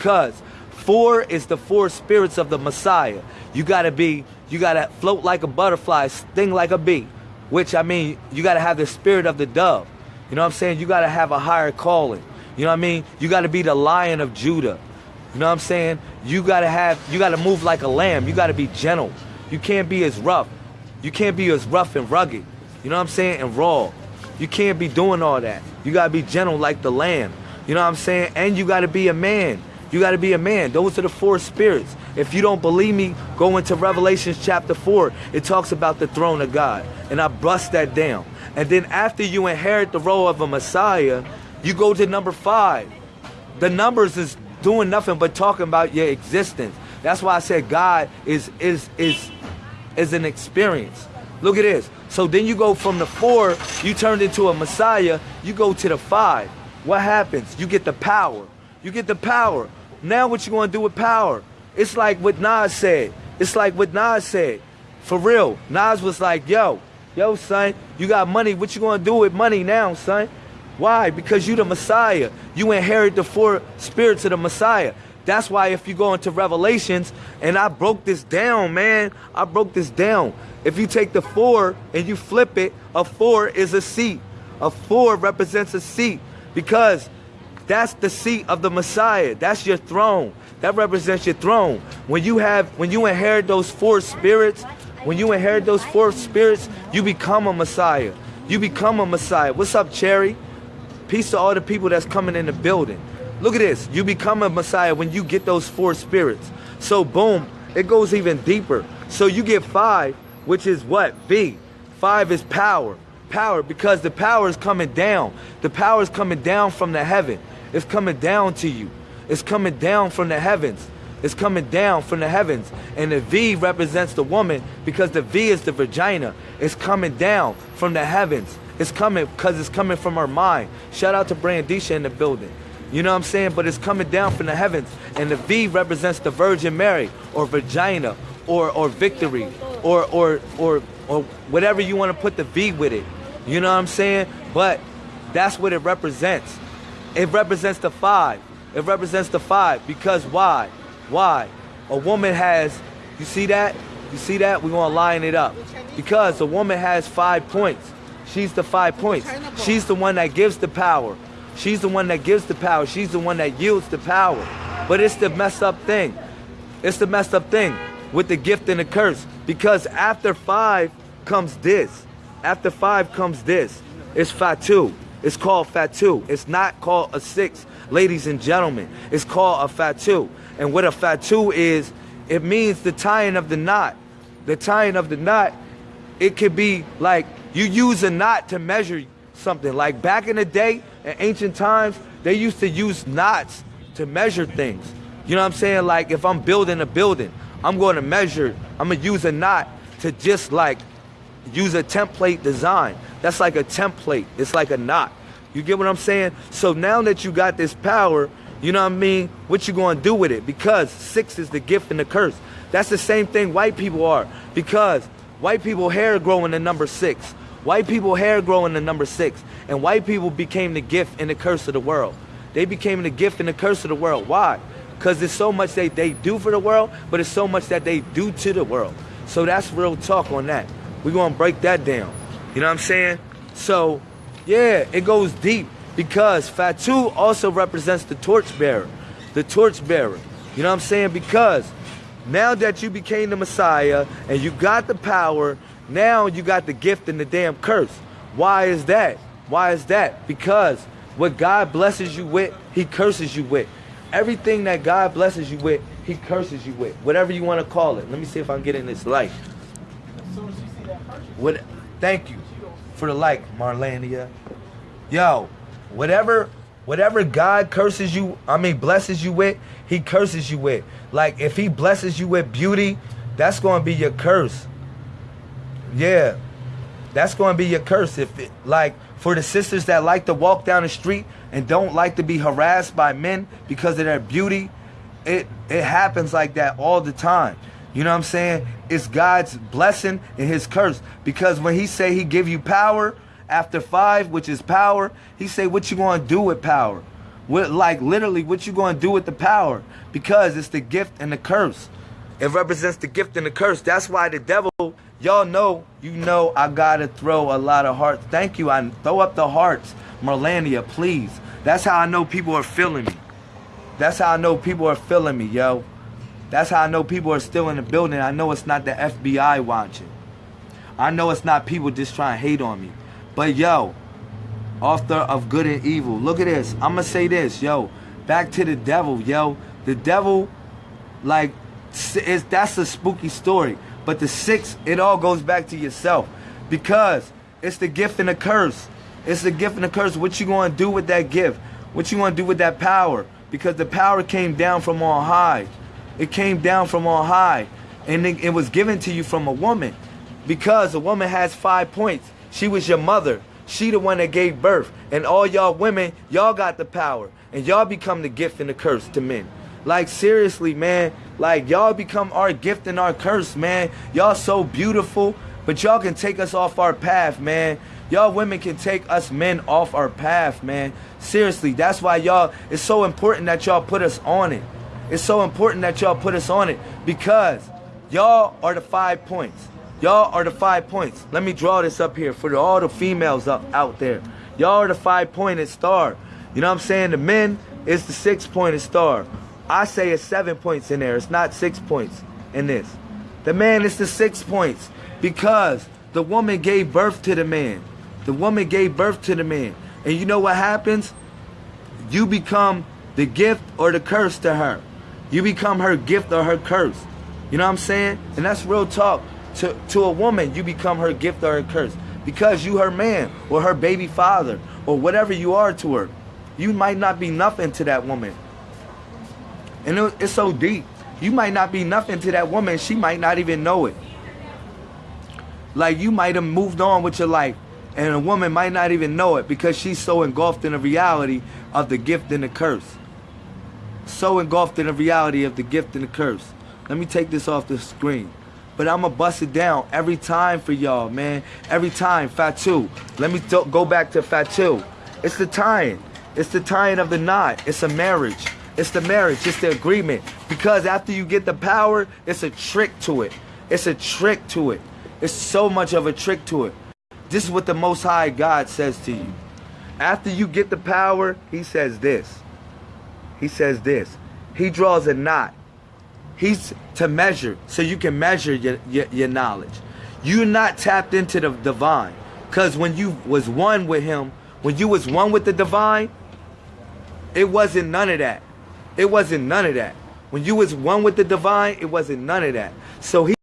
because four is the four spirits of the Messiah. You gotta be, you gotta float like a butterfly, sting like a bee. Which I mean, you gotta have the spirit of the dove. You know what I'm saying? You gotta have a higher calling. You know what I mean? You gotta be the lion of Judah. You know what I'm saying? You gotta have, you gotta move like a lamb. You gotta be gentle. You can't be as rough. You can't be as rough and rugged. You know what I'm saying? And raw. You can't be doing all that. You gotta be gentle like the lamb. You know what I'm saying? And you gotta be a man. You gotta be a man. Those are the four spirits. If you don't believe me, go into Revelations chapter 4. It talks about the throne of God. And I bust that down. And then after you inherit the role of a Messiah, you go to number five. The numbers is doing nothing but talking about your existence. That's why I said God is is is is an experience. Look at this. So then you go from the four, you turned into a Messiah, you go to the five. What happens? You get the power. You get the power. Now what you gonna do with power? It's like what Nas said. It's like what Nas said. For real. Nas was like, yo, yo, son, you got money. What you gonna do with money now, son? Why? Because you the Messiah. You inherit the four spirits of the Messiah. That's why if you go into Revelations, and I broke this down, man, I broke this down. If you take the four and you flip it, a four is a seat. A four represents a seat because that's the seat of the Messiah. That's your throne. That represents your throne. When you have, when you inherit those four spirits, when you inherit those four spirits, you become a Messiah. You become a Messiah. What's up, Cherry? Peace to all the people that's coming in the building. Look at this. You become a Messiah when you get those four spirits. So boom, it goes even deeper. So you get five, which is what? V. Five is power. Power, because the power is coming down. The power is coming down from the heaven. It's coming down to you. It's coming down from the heavens. It's coming down from the heavens. And the V represents the woman because the V is the vagina. It's coming down from the heavens. It's coming because it's coming from her mind. Shout out to Brandisha in the building. You know what I'm saying? But it's coming down from the heavens. And the V represents the Virgin Mary or vagina or, or victory or, or, or, or whatever you want to put the V with it. You know what I'm saying? But that's what it represents. It represents the five. It represents the five because why? Why? A woman has, you see that? You see that? We're going to line it up. Because a woman has five points. She's the five points. She's the one that gives the power. She's the one that gives the power. She's the one that yields the power. But it's the messed up thing. It's the messed up thing with the gift and the curse. Because after five comes this. After five comes this. It's fatu. It's called fatu. It's not called a six, ladies and gentlemen. It's called a fatu. And what a fatu is, it means the tying of the knot. The tying of the knot, it could be like you use a knot to measure something. Like back in the day, in ancient times, they used to use knots to measure things. You know what I'm saying? Like if I'm building a building, I'm going to measure, I'm going to use a knot to just like use a template design. That's like a template. It's like a knot. You get what I'm saying? So now that you got this power, you know what I mean? What you to do with it? Because six is the gift and the curse. That's the same thing white people are. Because white people hair growing in the number six. White people hair growing in the number six. And white people became the gift and the curse of the world. They became the gift and the curse of the world. Why? Because there's so much they, they do for the world, but it's so much that they do to the world. So that's real talk on that. We're to break that down. You know what I'm saying? So, yeah, it goes deep because Fatu also represents the torchbearer. The torchbearer. You know what I'm saying? Because now that you became the Messiah and you got the power, now you got the gift and the damn curse. Why is that? Why is that? Because what God blesses you with, he curses you with. Everything that God blesses you with, he curses you with. Whatever you want to call it. Let me see if I can get in this light. What thank you for the like, Marlania. Yo, whatever whatever God curses you, I mean blesses you with, he curses you with. Like if he blesses you with beauty, that's going to be your curse. Yeah. That's going to be your curse if it, like for the sisters that like to walk down the street and don't like to be harassed by men because of their beauty, it it happens like that all the time. You know what I'm saying? It's God's blessing and his curse. Because when he say he give you power after five, which is power, he say what you gonna do with power? What, like literally, what you going to do with the power? Because it's the gift and the curse. It represents the gift and the curse. That's why the devil, y'all know, you know, I gotta throw a lot of hearts. Thank you. I throw up the hearts, Merlania, please. That's how I know people are feeling me. That's how I know people are feeling me, yo. That's how I know people are still in the building. I know it's not the FBI watching. I know it's not people just trying to hate on me. But yo, author of good and evil. Look at this. I'm gonna say this, yo. Back to the devil, yo. The devil, like, is that's a spooky story. But the six, it all goes back to yourself, because it's the gift and the curse. It's the gift and the curse. What you gonna do with that gift? What you gonna do with that power? Because the power came down from on high. It came down from on high, and it, it was given to you from a woman. Because a woman has five points. She was your mother. She the one that gave birth. And all y'all women, y'all got the power. And y'all become the gift and the curse to men. Like seriously, man. Like y'all become our gift and our curse, man. Y'all so beautiful, but y'all can take us off our path, man. Y'all women can take us men off our path, man. Seriously, that's why y'all, it's so important that y'all put us on it. It's so important that y'all put us on it because y'all are the five points. Y'all are the five points. Let me draw this up here for all the females up out there. Y'all are the five pointed star. You know what I'm saying? The men is the six pointed star. I say it's seven points in there. It's not six points in this. The man is the six points because the woman gave birth to the man. The woman gave birth to the man. And you know what happens? You become the gift or the curse to her. You become her gift or her curse. You know what I'm saying? And that's real talk. To, to a woman, you become her gift or her curse. Because you her man or her baby father or whatever you are to her. You might not be nothing to that woman. And it, it's so deep. You might not be nothing to that woman. She might not even know it. Like you might have moved on with your life and a woman might not even know it because she's so engulfed in the reality of the gift and the curse. So engulfed in the reality of the gift and the curse. Let me take this off the screen. But I'm going to bust it down every time for y'all, man. Every time. Fatu. Let me go back to Fatu. It's the tying. It's the tying of the knot. It's a marriage. It's the marriage. It's the agreement. Because after you get the power, it's a trick to it. It's a trick to it. It's so much of a trick to it. This is what the Most High God says to you. After you get the power, he says this. He says this. He draws a knot. He's to measure, so you can measure your, your, your knowledge. You're not tapped into the divine. Because when you was one with him, when you was one with the divine, it wasn't none of that. It wasn't none of that. When you was one with the divine, it wasn't none of that. So he